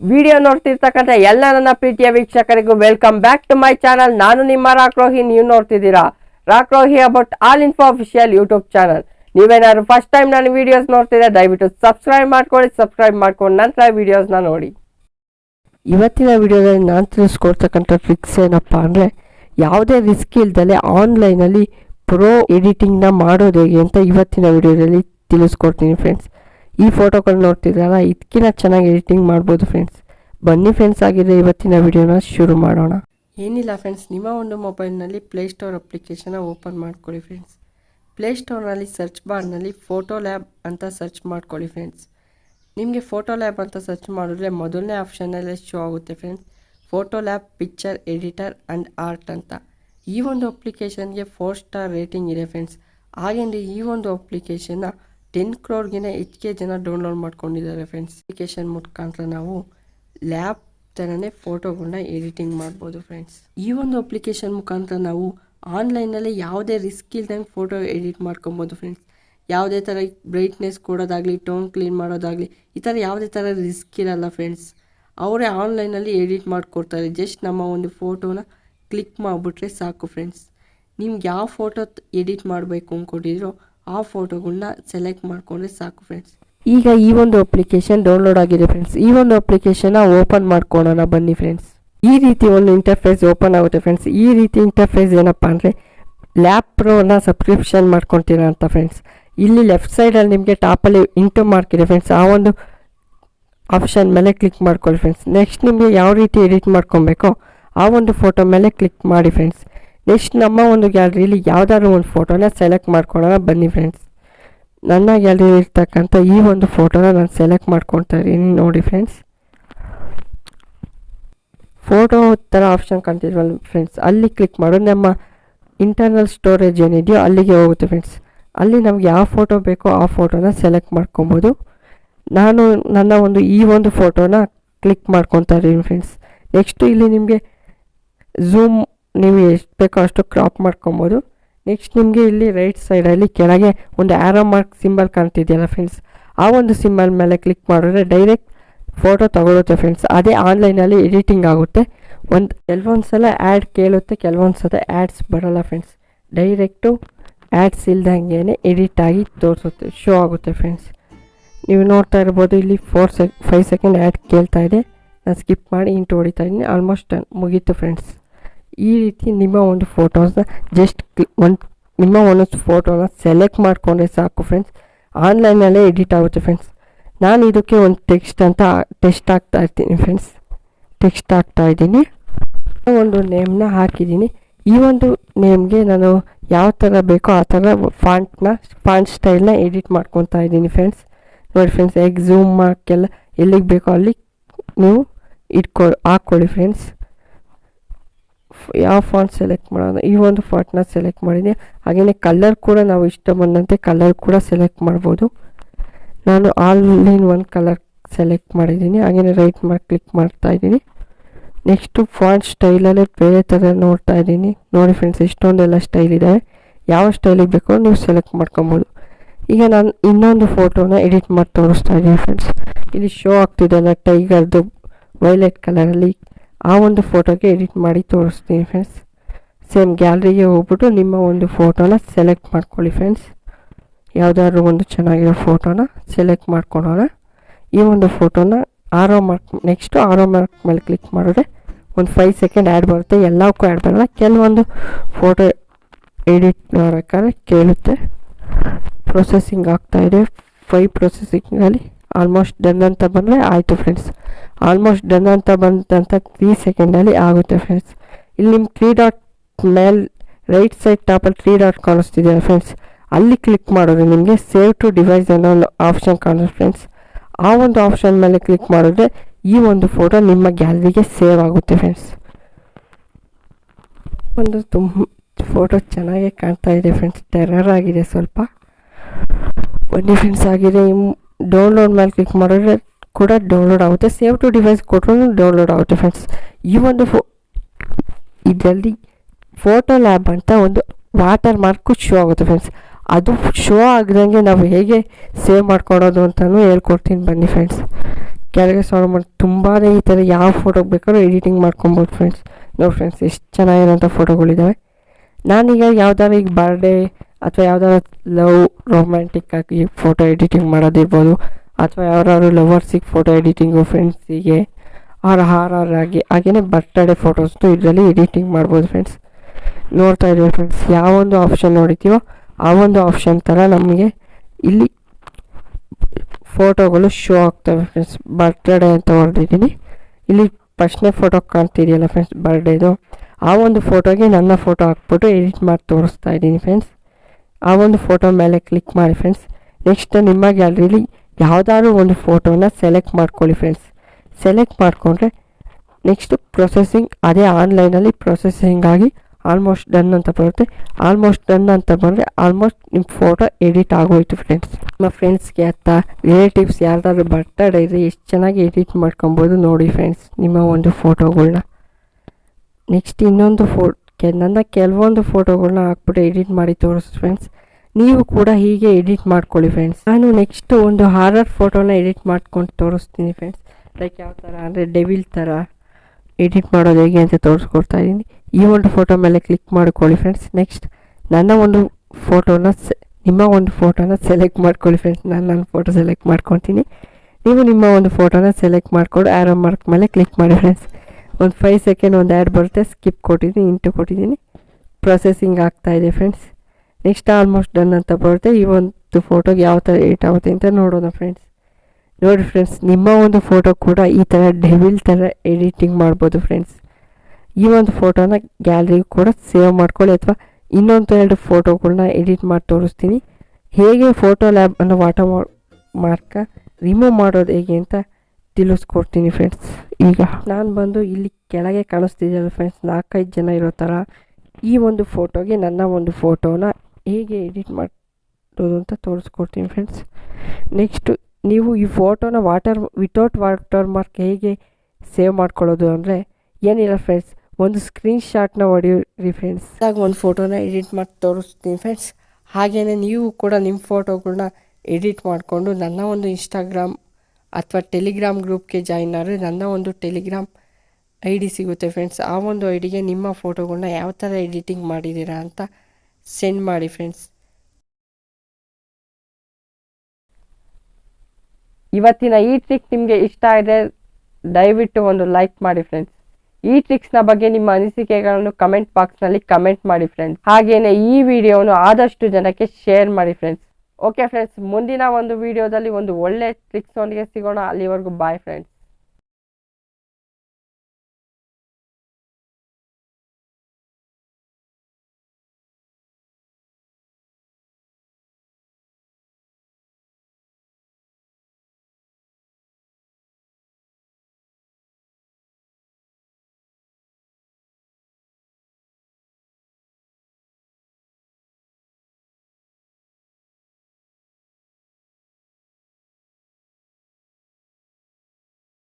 Video ನೋಡ್ತಿರ್ತಕ್ಕಂಥ ಎಲ್ಲ ನನ್ನ ಪ್ರೀತಿಯ ವೀಕ್ಷಕರಿಗೂ welcome back to my channel ನಾನು ನಿಮ್ಮ ರಾಕ್ರೋಹಿ ನೀವು ನೋಡ್ತಿದ್ದೀರಾ? Rockrohi about all info official YouTube channel ನೀವೇನಾದ್ರು ಫಸ್ಟ್ ಟೈಮ್ ನಾನು ವಿಡಿಯೋಸ್ ನೋಡ್ತಿದ್ರೆ ದಯವಿಟ್ಟು ಸಬ್ಸ್ಕ್ರೈಬ್ ಮಾಡ್ಕೊಳ್ಳಿ ಸಬ್ಸ್ಕ್ರೈಬ್ ಮಾಡ್ಕೊಂಡು ನಂತರ ವಿಡಿಯೋಸ್ನ ನೋಡಿ. ಇವತ್ತಿನ ವಿಡಿಯೋದಲ್ಲಿ ನಾನು ತಿಳಿಸ್ಕೊಡ್ತಕ್ಕಂಥ ಟ್ರಿಕ್ಸ್ ಏನಪ್ಪ ಅಂದರೆ, ಯಾವುದೇ ರಿಸ್ಕ್ ಇಲ್ದಲೆ ಆನ್ಲೈನಲ್ಲಿ ಪ್ರೋ ಎಡಿಟಿಂಗ್ನ ಮಾಡೋದು ಹೇಗೆ ಅಂತ ಇವತ್ತಿನ ವಿಡಿಯೋದಲ್ಲಿ ತಿಳಿಸ್ಕೊಡ್ತೀನಿ ಫ್ರೆಂಡ್ಸ್ ಈ ಫೋಟೋಗಳು ನೋಡ್ತಿದ್ರಲ್ಲ ಇದಕ್ಕಿಂತ ಚೆನ್ನಾಗಿ ಎಡಿಟಿಂಗ್ ಮಾಡ್ಬೋದು ಫ್ರೆಂಡ್ಸ್. ಬನ್ನಿ ಫ್ರೆಂಡ್ಸ್ ಆಗಿದೆ ಇವತ್ತಿನ ವಿಡಿಯೋನ ಶುರು ಮಾಡೋಣ. ಏನಿಲ್ಲ ಫ್ರೆಂಡ್ಸ್, ನಿಮ್ಮ ಒಂದು ಮೊಬೈಲ್ನಲ್ಲಿ ಪ್ಲೇಸ್ಟೋರ್ ಅಪ್ಲಿಕೇಶನ್ನ ಓಪನ್ ಮಾಡ್ಕೊಳ್ಳಿ ಫ್ರೆಂಡ್ಸ್. ಪ್ಲೇಸ್ಟೋರ್ನಲ್ಲಿ ಸರ್ಚ್ ಬಾರ್ನಲ್ಲಿ ಫೋಟೋ ಲ್ಯಾಬ್ ಅಂತ ಸರ್ಚ್ ಮಾಡ್ಕೊಳ್ಳಿ ಫ್ರೆಂಡ್ಸ್. ನಿಮಗೆ ಫೋಟೋ ಲ್ಯಾಬ್ ಅಂತ ಸರ್ಚ್ ಮಾಡಿದ್ರೆ ಮೊದಲನೇ ಆಪ್ಷನಲ್ಲೇ ಶೋ ಆಗುತ್ತೆ friends. Photo lab picture editor and art ಅಂತ. ಈ ಒಂದು ಅಪ್ಲಿಕೇಶನ್ಗೆ ಫೋರ್ ಸ್ಟಾರ್ ರೇಟಿಂಗ್ ಇದೆ ಫ್ರೆಂಡ್ಸ್. ಹಾಗೆಂದರೆ ಈ ಒಂದು ಅಪ್ಲಿಕೇಶನ್ನ ಟೆನ್ ಕ್ರೋರ್ಗಿನ ಹೆಚ್ಚಿಗೆ ಜನ ಡೌನ್ಲೋಡ್ ಮಾಡ್ಕೊಂಡಿದ್ದಾರೆ ಫ್ರೆಂಡ್ಸ್ ಅಪ್ಲಿಕೇಶನ್ ಮುಖಾಂತರ ನಾವು ಲ್ಯಾಬ್ ಥರನೇ ಫೋಟೋಗಳನ್ನ ಎಡಿಟಿಂಗ್ ಮಾಡ್ಬೋದು ಫ್ರೆಂಡ್ಸ್ ಈ ಒಂದು ಅಪ್ಲಿಕೇಶನ್ ಮುಖಾಂತರ ನಾವು ಆನ್ಲೈನಲ್ಲಿ ಯಾವುದೇ ರಿಸ್ಕ್ ಇಲ್ದಂಗೆ ಫೋಟೋ ಎಡಿಟ್ ಮಾಡ್ಕೊಬೋದು ಫ್ರೆಂಡ್ಸ್ ಯಾವುದೇ ಥರ ಬ್ರೈಟ್ನೆಸ್ ಕೊಡೋದಾಗಲಿ ಟೋನ್ ಕ್ಲೀನ್ ಮಾಡೋದಾಗಲಿ, ಈ ಥರ ಯಾವುದೇ ಥರ ರಿಸ್ಕ್ ಇರಲ್ಲ ಫ್ರೆಂಡ್ಸ್ ಅವರೇ ಆನ್ಲೈನಲ್ಲಿ ಎಡಿಟ್ ಮಾಡಿಕೊಡ್ತಾರೆ. ಜಸ್ಟ್ ನಮ್ಮ ಒಂದು ಫೋಟೋನ ಕ್ಲಿಕ್ ಮಾಡಿಬಿಟ್ರೆ ಸಾಕು ಫ್ರೆಂಡ್ಸ್ ನಿಮ್ಗೆ ಯಾವ ಫೋಟೋ ಎಡಿಟ್ ಮಾಡಬೇಕು ಅಂದ್ಕೊಂಡಿದ್ರೋ ಆ ಫೋಟೋಗಳನ್ನ ಸೆಲೆಕ್ಟ್ ಮಾಡಿಕೊಂಡ್ರೆ ಸಾಕು ಫ್ರೆಂಡ್ಸ್ ಈಗ ಈ ಒಂದು ಅಪ್ಲಿಕೇಶನ್ ಡೌನ್ಲೋಡ್ ಆಗಿದೆ ಫ್ರೆಂಡ್ಸ್ ಈ ಒಂದು ಅಪ್ಲಿಕೇಶನ್ನ ಓಪನ್ ಮಾಡ್ಕೊಳ್ಳೋಣ ಬನ್ನಿ ಫ್ರೆಂಡ್ಸ್ ಈ ರೀತಿ ಒಂದು ಇಂಟರ್ಫೇಸ್ ಓಪನ್ ಆಗುತ್ತೆ ಫ್ರೆಂಡ್ಸ್ ಈ ರೀತಿ ಇಂಟರ್ಫೇಸ್ ಏನಪ್ಪ ಅಂದರೆ ಲ್ಯಾಪ್ ಪ್ರೋನ ಸಬ್ಸ್ಕ್ರಿಪ್ಷನ್ ಮಾಡ್ಕೊತೀರಾ ಅಂತ ಫ್ರೆಂಡ್ಸ್ ಇಲ್ಲಿ ಲೆಫ್ಟ್ ಸೈಡಲ್ಲಿ ನಿಮಗೆ ಟಾಪಲ್ಲಿ ಇಂಟು ಮಾರ್ಕ್ ಇದೆ ಫ್ರೆಂಡ್ಸ್ ಆ ಒಂದು ಆಪ್ಷನ್ ಮೇಲೆ ಕ್ಲಿಕ್ ಮಾಡ್ಕೊಳ್ಳಿ ಫ್ರೆಂಡ್ಸ್ ನೆಕ್ಸ್ಟ್ ನಿಮಗೆ ಯಾವ ರೀತಿ ಎಡಿಟ್ ಮಾಡ್ಕೊಬೇಕೋ ಆ ಒಂದು ಫೋಟೋ ಮೇಲೆ ಕ್ಲಿಕ್ ಮಾಡಿ ಫ್ರೆಂಡ್ಸ್ ನೆಕ್ಸ್ಟ್ ನಮ್ಮ ಒಂದು ಗ್ಯಾಲ್ರಿಯಲ್ಲಿ ಯಾವುದಾದ್ರು ಒಂದು ಫೋಟೋನ ಸೆಲೆಕ್ಟ್ ಮಾಡ್ಕೊಳ್ಳೋಣ ಬನ್ನಿ ಫ್ರೆಂಡ್ಸ್ ನನ್ನ ಗ್ಯಾಲರಿ ಇರ್ತಕ್ಕಂಥ ಈ ಒಂದು ಫೋಟೋನ ನಾನು ಸೆಲೆಕ್ಟ್ ಮಾಡ್ಕೊತಾ ಇದ್ದೀನಿ ನೋಡಿ ಫ್ರೆಂಡ್ಸ್ ಫೋಟೋ ಥರ ಆಪ್ಷನ್ ಕಾಣ್ತಿದ್ವಲ್ಲ ಫ್ರೆಂಡ್ಸ್ ಅಲ್ಲಿ ಕ್ಲಿಕ್ ಮಾಡು. ನಮ್ಮ ಇಂಟರ್ನಲ್ ಸ್ಟೋರೇಜ್ ಏನಿದೆಯೋ ಅಲ್ಲಿಗೆ ಹೋಗುತ್ತೆ ಫ್ರೆಂಡ್ಸ್ ಅಲ್ಲಿ ನಮ್ಗೆ ಯಾವ ಫೋಟೋ ಬೇಕೋ ಆ ಫೋಟೋನ ಸೆಲೆಕ್ಟ್ ಮಾಡ್ಕೊಬೋದು. ನಾನು ನನ್ನ ಒಂದು ಈ ಒಂದು ಫೋಟೋನ ಕ್ಲಿಕ್ ಮಾಡ್ಕೊತಾ ಇದ್ದೀನಿ ಫ್ರೆಂಡ್ಸ್ ನೆಕ್ಸ್ಟು ಇಲ್ಲಿ ನಿಮಗೆ ಝೂಮ್ ನೀವು ಎಷ್ಟು ಬೇಕೋ ಅಷ್ಟು ಕ್ರಾಪ್ ಮಾಡ್ಕೊಬೋದು. ನೆಕ್ಸ್ಟ್ ನಿಮಗೆ ಇಲ್ಲಿ ರೈಟ್ ಸೈಡಲ್ಲಿ ಕೆಳಗೆ ಒಂದು ಆ್ಯರೋ ಮಾರ್ಕ್ ಸಿಂಬಲ್ ಕಾಣ್ತಿದೆಯಲ್ಲ ಫ್ರೆಂಡ್ಸ್ ಆ ಒಂದು ಸಿಂಬಲ್ ಮೇಲೆ ಕ್ಲಿಕ್ ಮಾಡಿದ್ರೆ ಡೈರೆಕ್ಟ್ ಫೋಟೋ ತಗೊಳುತ್ತೆ ಫ್ರೆಂಡ್ಸ್ ಅದೇ ಆನ್ಲೈನಲ್ಲಿ ಎಡಿಟಿಂಗ್ ಆಗುತ್ತೆ. ಒಂದು ಕೆಲವೊಂದು ಸಲ ಆ್ಯಡ್ ಕೇಳುತ್ತೆ, ಕೆಲವೊಂದು ಸಲ ಆ್ಯಡ್ಸ್ ಬರೋಲ್ಲ ಫ್ರೆಂಡ್ಸ್ ಡೈರೆಕ್ಟು ಆ್ಯಡ್ಸ್ ಇಲ್ದಂಗೆ ಎಡಿಟ್ ಆಗಿ ತೋರಿಸುತ್ತೆ ಶೋ ಆಗುತ್ತೆ ಫ್ರೆಂಡ್ಸ್ ನೀವು ನೋಡ್ತಾ ಇರ್ಬೋದು, ಇಲ್ಲಿ four sec five second ad ಕೇಳ್ತಾ ಇದೆ. ನಾನು ಸ್ಕಿಪ್ ಮಾಡಿ, ಇಂಟು ಹೊಡಿತಾ ಇದ್ದೀನಿ ಆಲ್ಮೋಸ್ಟ್ ಮುಗೀತು ಫ್ರೆಂಡ್ಸ್ ಈ ರೀತಿ ನಿಮ್ಮ ಒಂದು ಫೋಟೋಸ್ನ ಜಸ್ಟ್ ಒಂದು, ನಿಮ್ಮ ಒಂದೊಂದು ಫೋಟೋನ ಸೆಲೆಕ್ಟ್ ಮಾಡಿಕೊಂಡ್ರೆ ಸಾಕು ಫ್ರೆಂಡ್ಸ್ ಆನ್ಲೈನಲ್ಲೇ ಎಡಿಟ್ ಆಗುತ್ತೆ ಫ್ರೆಂಡ್ಸ್ ನಾನು ಇದಕ್ಕೆ ಒಂದು ಟೆಕ್ಸ್ಟ್ ಅಂತ ಟೆಸ್ಟ್ ಆಗ್ತಾ ಇರ್ತೀನಿ ಫ್ರೆಂಡ್ಸ್ ಟೆಕ್ಸ್ಟ್ ಆಗ್ತಾ ಇದ್ದೀನಿ. ಒಂದು ನೇಮ್ನ ಹಾಕಿದ್ದೀನಿ. ಈ ಒಂದು ನೇಮ್ಗೆ ನಾನು ಯಾವ ಥರ ಬೇಕೋ ಆ ಥರ ಫಾಂಟ್ನ ಫಾಂಟ್ ಸ್ಟೈಲ್ನ ಎಡಿಟ್ ಮಾಡ್ಕೊತಾ ಇದ್ದೀನಿ ಫ್ರೆಂಡ್ಸ್ ನೋಡಿ ಫ್ರೆಂಡ್ಸ್ ಎಗ್ ಝೂಮ್ ಮಾಡೋಕ್ಕೆಲ್ಲ ಎಲ್ಲಿಗೆ ಬೇಕೋ ಅಲ್ಲಿ ನೀವು ಇಟ್ಕೊ, ಹಾಕ್ಕೊಳ್ಳಿ ಫ್ರೆಂಡ್ಸ್ ಯಾವ ಫಾಂಟ್ ಸೆಲೆಕ್ಟ್ ಮಾಡೋಣ, ಈ ಒಂದು ಫಾಂಟ್ನ ಸೆಲೆಕ್ಟ್ ಮಾಡಿದ್ದೀನಿ ಹಾಗೆಯೇ ಕಲರ್ ಕೂಡ ನಾವು ಇಷ್ಟ ಬಂದಂತೆ ಕಲರ್ ಕೂಡ ಸೆಲೆಕ್ಟ್ ಮಾಡ್ಬೋದು. ನಾನು all in one colour select ಮಾಡಿದ್ದೀನಿ. ಹಾಗೆಯೇ ರೈಟ್ ಮಾಡಿ ಕ್ಲಿಕ್ ಮಾಡ್ತಾ ಇದ್ದೀನಿ. ನೆಕ್ಸ್ಟು ಫಾಂಟ್ ಸ್ಟೈಲಲ್ಲೇ ಬೇರೆ ಥರ ನೋಡ್ತಾ ಇದ್ದೀನಿ. ನೋಡಿ ಫ್ರೆಂಡ್ಸ್ ಇಷ್ಟೊಂದೆಲ್ಲ ಸ್ಟೈಲ್ ಇದ್ದಾವೆ ಯಾವ ಸ್ಟೈಲಿಗೆ ಬೇಕೋ ನೀವು ಸೆಲೆಕ್ಟ್ ಮಾಡ್ಕೊಬೋದು. ಈಗ ನಾನು ಇನ್ನೊಂದು ಫೋಟೋನ ಎಡಿಟ್ ಮಾಡಿ ತೋರಿಸ್ತಾ ಇದ್ದೀನಿ ಫ್ರೆಂಡ್ಸ್ ಇಲ್ಲಿ ಶೋ ಆಗ್ತಿದ್ದಲ್ಲ ಟೈಗರ್ದು ವೈಲೆಟ್ ಕಲರಲ್ಲಿ ಆ ಒಂದು ಫೋಟೋಗೆ ಎಡಿಟ್ ಮಾಡಿ ತೋರಿಸ್ತೀನಿ ಫ್ರೆಂಡ್ಸ್ ಸೇಮ್ ಗ್ಯಾಲ್ರಿಗೆ ಹೋಗ್ಬಿಟ್ಟು ನಿಮ್ಮ ಒಂದು ಫೋಟೋನ ಸೆಲೆಕ್ಟ್ ಮಾಡ್ಕೊಳ್ಳಿ ಫ್ರೆಂಡ್ಸ್ ಯಾವುದಾದ್ರು ಒಂದು ಚೆನ್ನಾಗಿರೋ ಫೋಟೋನ ಸೆಲೆಕ್ಟ್ ಮಾಡ್ಕೊಳೋಣ ಈ ಒಂದು ಫೋಟೋನ arrow mark next arrow mark ಮೇಲೆ ಕ್ಲಿಕ್ ಮಾಡಿದ್ರೆ ಒಂದು ಫೈವ್ ಸೆಕೆಂಡ್ ಆ್ಯಡ್ ಬರುತ್ತೆ. ಎಲ್ಲಕ್ಕೂ ಆ್ಯಡ್ ಬರಲ್ಲ. ಕೆಲವೊಂದು ಫೋಟೋ ಎಡಿಟ್ ಮಾಡಬೇಕಾದ್ರೆ ಕೇಳುತ್ತೆ. ಪ್ರೊಸೆಸಿಂಗ್ ಆಗ್ತಾಯಿದೆ ಫೈವ್ ಪ್ರೊಸೆಸಿಂಗಲ್ಲಿ ಆಲ್ಮೋಸ್ಟ್ ಡನ್ ಅಂತ ಬಂದರೆ ಆಯಿತು ಫ್ರೆಂಡ್ಸ್ ಆಲ್ಮೋಸ್ಟ್ ಡನ್ ಅಂತ ಬಂದಂಥ ತ್ರೀ ಸೆಕೆಂಡಲ್ಲಿ ಆಗುತ್ತೆ ಫ್ರೆಂಡ್ಸ್ ಇಲ್ಲಿ ನಿಮ್ಮ ತ್ರೀ ಡಾಟ್ ಮೇಲೆ ರೈಟ್ ಸೈಡ್ ಟಾಪಲ್ಲಿ ತ್ರೀ ಡಾಟ್ ಕಾಣಿಸ್ತಿದೆ ಫ್ರೆಂಡ್ಸ್ ಅಲ್ಲಿ ಕ್ಲಿಕ್ ಮಾಡಿದ್ರೆ ನಿಮಗೆ ಸೇವ್ ಟು ಡಿವೈಸ್ ಅನ್ನೋ ಒಂದು ಆಪ್ಷನ್ ಕಾಣುತ್ತೆ ಫ್ರೆಂಡ್ಸ್ ಆ ಒಂದು ಆಪ್ಷನ್ ಮೇಲೆ ಕ್ಲಿಕ್ ಮಾಡಿದ್ರೆ ಈ ಒಂದು ಫೋಟೋ ನಿಮ್ಮ ಗ್ಯಾಲರಿಗೆ ಸೇವ್ ಆಗುತ್ತೆ ಫ್ರೆಂಡ್ಸ್ ಒಂದು ತುಂಬ ಫೋಟೋ ಚೆನ್ನಾಗೇ ಕಾಣ್ತಾ ಇದೆ ಫ್ರೆಂಡ್ಸ್ ಟೆರರ್ ಆಗಿದೆ ಸ್ವಲ್ಪ. ಒಂದು ಫ್ರೆಂಡ್ಸ್ ಆಗಿದೆ ಡೌನ್ಲೋಡ್ ಮೇಲೆ ಕ್ಲಿಕ್ ಮಾಡಿದ್ರೆ ಕೂಡ ಡೌನ್ಲೋಡ್ ಆಗುತ್ತೆ. ಸೇವ್ ಟು ಡಿವೈಸ್ ಕೊಟ್ಟರು ಡೌನ್ಲೋಡ್ ಆಗುತ್ತೆ ಫ್ರೆಂಡ್ಸ್ ಈ ಒಂದು ಫೋ ಇದರಲ್ಲಿ ಫೋಟೋ ಲ್ಯಾಬ್ ಅಂತ ಒಂದು ವಾಟರ್ ಮಾರ್ಕು ಶೋ ಆಗುತ್ತೆ ಫ್ರೆಂಡ್ಸ್ ಅದು ಶೋ ಆಗದಂಗೆ ನಾವು ಹೇಗೆ ಸೇವ್ ಮಾಡ್ಕೊಡೋದು ಅಂತಲೂ ಹೇಳ್ಕೊಡ್ತೀನಿ ಬನ್ನಿ ಫ್ರೆಂಡ್ಸ್ ಕೆಳಗೆ ಸಾಲ್ವ್ ಮಾಡಿ ತುಂಬಾ ಈ ಥರ ಯಾವ ಫೋಟೋಗೆ ಬೇಕಾದ್ರೂ ಎಡಿಟಿಂಗ್ ಮಾಡ್ಕೊಬೋದು ಫ್ರೆಂಡ್ಸ್ ನೋಡಿ ಫ್ರೆಂಡ್ಸ್ ಎಷ್ಟು ಚೆನ್ನಾಗಿರೋಂಥ ಫೋಟೋಗಳಿದ್ದಾವೆ ನಾನೀಗ ಯಾವ್ದಾದ್ರು ಈಗ ಬರ್ಡೇ ಅಥವಾ ಯಾವ್ದಾದ್ರು ಲವ್ ರೊಮ್ಯಾಂಟಿಕ್ ಆಗಿ ಫೋಟೋ ಎಡಿಟಿಂಗ್ ಮಾಡೋದಿರ್ಬೋದು. ಅಥವಾ ಯಾರ್ಯಾರು ಲವರ್ಸಿಗೆ ಫೋಟೋ ಎಡಿಟಿಂಗು ಫ್ರೆಂಡ್ಸಿಗೆ ಆರ್ ಆರ್ ಆರ್ ಆಗಿ ಹಾಗೆಯೇ ಬರ್ತ್ಡೇ ಫೋಟೋಸ್ನು ಇದರಲ್ಲಿ ಎಡಿಟಿಂಗ್ ಮಾಡ್ಬೋದು ಫ್ರೆಂಡ್ಸ್ ನೋಡ್ತಾ ಇದ್ದೀವಿ ಫ್ರೆಂಡ್ಸ್ ಯಾವೊಂದು ಆಪ್ಷನ್ ನೋಡಿದ್ದೀವೋ ಆ ಒಂದು ಆಪ್ಷನ್ ಥರ ನಮಗೆ ಇಲ್ಲಿ ಫೋಟೋಗಳು ಶೋ ಆಗ್ತವೆ ಫ್ರೆಂಡ್ಸ್ ಬರ್ತ್ಡೇ ಅಂತ ಹೊಡೆದಿದ್ದೀನಿ ಇಲ್ಲಿ ಫಸ್ಟ್ನೇ ಫೋಟೋ ಕಾಣ್ತಿದೆಯಲ್ಲ ಫ್ರೆಂಡ್ಸ್ ಬರ್ಡೇದು ಆ ಒಂದು ಫೋಟೋಗೆ ನನ್ನ ಫೋಟೋ ಹಾಕ್ಬಿಟ್ಟು ಎಡಿಟ್ ಮಾಡಿ ತೋರಿಸ್ತಾ ಇದ್ದೀನಿ ಫ್ರೆಂಡ್ಸ್ ಆ ಒಂದು ಫೋಟೋ ಮೇಲೆ ಕ್ಲಿಕ್ ಮಾಡಿ ಫ್ರೆಂಡ್ಸ್ ನೆಕ್ಸ್ಟ್ ನಿಮ್ಮ ಗ್ಯಾಲರಿಲಿ ಯಾವುದಾದ್ರು ಒಂದು ಫೋಟೋನ ಸೆಲೆಕ್ಟ್ ಮಾಡ್ಕೊಳ್ಳಿ ಫ್ರೆಂಡ್ಸ್ ಸೆಲೆಕ್ಟ್ ಮಾಡಿಕೊಂಡ್ರೆ ನೆಕ್ಸ್ಟು ಪ್ರೊಸೆಸಿಂಗ್ ಅದೇ ಆನ್ಲೈನಲ್ಲಿ ಪ್ರೊಸೆಸಿಂಗ್ ಆಗಿ ಆಲ್ಮೋಸ್ಟ್ ಡನ್ ಅಂತ ಬರುತ್ತೆ. ಆಲ್ಮೋಸ್ಟ್ ಡನ್ ಅಂತ ಬಂದರೆ ಆಲ್ಮೋಸ್ಟ್ ನಿಮ್ಮ ಫೋಟೋ ಎಡಿಟ್ ಆಗೋಯ್ತು ಫ್ರೆಂಡ್ಸ್ ನಿಮ್ಮ ಫ್ರೆಂಡ್ಸ್ಗೆ ಅತ್ತ ರಿಲೇಟಿವ್ಸ್ ಯಾರ್ದಾದ್ರು ಬರ್ತಡೇ ಇದ್ರೆ ಎಷ್ಟು ಚೆನ್ನಾಗಿ ಎಡಿಟ್ ಮಾಡ್ಕೊಬೋದು ನೋಡಿ ಫ್ರೆಂಡ್ಸ್ ನಿಮ್ಮ ಒಂದು ಫೋಟೋಗಳನ್ನ ನೆಕ್ಸ್ಟ್ ಇನ್ನೊಂದು ಫೋ ನನ್ನ ಕೆಲವೊಂದು ಫೋಟೋಗಳನ್ನ ಹಾಕ್ಬಿಟ್ಟು ಎಡಿಟ್ ಮಾಡಿ ತೋರಿಸ್ ಫ್ರೆಂಡ್ಸ್ ನೀವು ಕೂಡ ಹೀಗೆ ಎಡಿಟ್ ಮಾಡ್ಕೊಳ್ಳಿ ಫ್ರೆಂಡ್ಸ್ ನಾನು ನೆಕ್ಸ್ಟ್ ಒಂದು ಹಾರರ್ ಫೋಟೋನ ಎಡಿಟ್ ಮಾಡ್ಕೊಂಡು ತೋರಿಸ್ತೀನಿ ಫ್ರೆಂಡ್ಸ್ ಲೈಕ್ ಯಾವ ಥರ ಅಂದರೆ ಡೆವಿಲ್ ಥರ ಎಡಿಟ್ ಮಾಡೋದು ಹೇಗೆ ಅಂತ ತೋರಿಸ್ಕೊಡ್ತಾ ಇದ್ದೀನಿ. ಈ ಒಂದು ಫೋಟೋ ಮೇಲೆ ಕ್ಲಿಕ್ ಮಾಡ್ಕೊಳ್ಳಿ ಫ್ರೆಂಡ್ಸ್ ನೆಕ್ಸ್ಟ್ ನನ್ನ ಒಂದು ಫೋಟೋನ ನಿಮ್ಮ ಒಂದು ಫೋಟೋನ ಸೆಲೆಕ್ಟ್ ಮಾಡ್ಕೊಳ್ಳಿ ಫ್ರೆಂಡ್ಸ್ ನಾನು ನನ್ನ ಫೋಟೋ ಸೆಲೆಕ್ಟ್ ಮಾಡ್ಕೊತೀನಿ. ನೀವು ನಿಮ್ಮ ಒಂದು ಫೋಟೋನ ಸೆಲೆಕ್ಟ್ ಮಾಡಿಕೊಂಡು ಆ್ಯರೋ ಮಾರ್ಕ್ ಮೇಲೆ ಕ್ಲಿಕ್ ಮಾಡಿ ಫ್ರೆಂಡ್ಸ್ ಒಂದು ಫೈವ್ ಸೆಕೆಂಡ್ ಒಂದು ಆ್ಯಡ್ ಬರುತ್ತೆ ಸ್ಕಿಪ್ ಕೊಟ್ಟಿದ್ದೀನಿ ಇಂಟು ಕೊಟ್ಟಿದ್ದೀನಿ. ಪ್ರೊಸೆಸಿಂಗ್ ಆಗ್ತಾಯಿದೆ ಫ್ರೆಂಡ್ಸ್ ನೆಕ್ಸ್ಟ್ ಆಲ್ಮೋಸ್ಟ್ ಡನ್ ಅಂತ ಬರುತ್ತೆ. ಈ ಒಂದು ಫೋಟೋಗೆ ಯಾವ ಥರ ಎಡಿಟ್ ಆಗುತ್ತೆ ಅಂತ ನೋಡೋಣ ಫ್ರೆಂಡ್ಸ್ ನೋಡಿ ಫ್ರೆಂಡ್ಸ್ ನಿಮ್ಮ ಒಂದು ಫೋಟೋ ಕೂಡ ಈ ಥರ ಡೆವಿಲ್ ಥರ ಎಡಿಟಿಂಗ್ ಮಾಡ್ಬೋದು ಫ್ರೆಂಡ್ಸ್ ಈ ಒಂದು ಫೋಟೋನ ಗ್ಯಾಲರಿಗೂ ಕೂಡ ಸೇವ್ ಮಾಡ್ಕೊಳ್ಳಿ ಅಥವಾ ಇನ್ನೊಂದು ಎರಡು ಫೋಟೋಗಳನ್ನ ಎಡಿಟ್ ಮಾಡಿ ತೋರಿಸ್ತೀನಿ. ಹೇಗೆ ಫೋಟೋ ಲ್ಯಾಬ್ ಅನ್ನೋ ವಾಟರ್ ಮಾರ್ಕ ರಿಮೂವ್ ಮಾಡೋದು ಹೇಗೆ ಅಂತ ತಿಳಿಸ್ಕೊಡ್ತೀನಿ ಫ್ರೆಂಡ್ಸ್ ಈಗ ನಾನು ಬಂದು ಇಲ್ಲಿ ಕೆಳಗೆ ಕಾಣಿಸ್ತಿದ್ದೆಯಲ್ಲ ಫ್ರೆಂಡ್ಸ್ ನಾಲ್ಕೈದು ಜನ ಇರೋ ಥರ ಈ ಒಂದು ಫೋಟೋಗೆ ನನ್ನ ಒಂದು ಫೋಟೋನ ಹೇಗೆ ಎಡಿಟ್ ಮಾಡೋದು ಅಂತ ತೋರಿಸ್ಕೊಡ್ತೀನಿ ಫ್ರೆಂಡ್ಸ್ ನೆಕ್ಸ್ಟು ನೀವು ಈ ಫೋಟೋನ ವಾಟರ್ ವಿತೌಟ್ ವಾಟರ್ ಮಾರ್ಕ್ ಹೇಗೆ ಸೇವ್ ಮಾಡ್ಕೊಳ್ಳೋದು ಅಂದರೆ ಏನಿಲ್ಲ ಫ್ರೆಂಡ್ಸ್ ಒಂದು ಸ್ಕ್ರೀನ್ ಶಾಟ್ನ ಫ್ರೆಂಡ್ಸ್ ಆಗ ಒಂದು ಫೋಟೋನ ಎಡಿಟ್ ಮಾಡಿ ತೋರಿಸ್ತೀನಿ ಫ್ರೆಂಡ್ಸ್ ಹಾಗೆಯೇ ನೀವು ಕೂಡ ನಿಮ್ಮ ಫೋಟೋಗಳನ್ನ ಎಡಿಟ್ ಮಾಡಿಕೊಂಡು ನನ್ನ ಒಂದು ಇನ್ಸ್ಟಾಗ್ರಾಮ್ ಅಥವಾ ಟೆಲಿಗ್ರಾಮ್ ಗ್ರೂಪ್ಗೆ ಜಾಯಿನ್ ಆದರೆ ನನ್ನ ಒಂದು ಟೆಲಿಗ್ರಾಮ್ ಐ ಡಿ ಸಿಗುತ್ತೆ ಫ್ರೆಂಡ್ಸ್ ಆ ಒಂದು ಐ ಡಿಗೆ ನಿಮ್ಮ ಫೋಟೋಗಳನ್ನ ಯಾವ ಥರ ಎಡಿಟಿಂಗ್ ಮಾಡಿದ್ದೀರಾ ಅಂತ ಸೆಂಡ್ ಮಾಡಿ ಫ್ರೆಂಡ್ಸ್ ಇವತ್ತಿನ ಈ ಟ್ರಿಕ್ ನಿಮಗೆ ಇಷ್ಟ ಆದರೆ ದಯವಿಟ್ಟು ಒಂದು ಲೈಕ್ ಮಾಡಿ ಫ್ರೆಂಡ್ಸ್ ಈ ಟ್ರಿಕ್ಸ್ನ ಬಗ್ಗೆ ನಿಮ್ಮ ಅನಿಸಿಕೆಗಳನ್ನು ಕಮೆಂಟ್ ಬಾಕ್ಸ್ನಲ್ಲಿ ಕಮೆಂಟ್ ಮಾಡಿ ಫ್ರೆಂಡ್ಸ್ ಹಾಗೆಯೇ ಈ ವಿಡಿಯೋವನ್ನು ಆದಷ್ಟು ಜನಕ್ಕೆ ಶೇರ್ ಮಾಡಿ ಫ್ರೆಂಡ್ಸ್ ಓಕೆ ಫ್ರೆಂಡ್ಸ್ ಮುಂದಿನ ಒಂದು ವಿಡಿಯೋದಲ್ಲಿ ಒಂದು ಒಳ್ಳೆ ಟ್ರಿಕ್ಸ್ ಒಂದಿಗೆ ಸಿಗೋಣ. ಅಲ್ಲಿವರೆಗೂ ಬಾಯ್ ಫ್ರೆಂಡ್ಸ್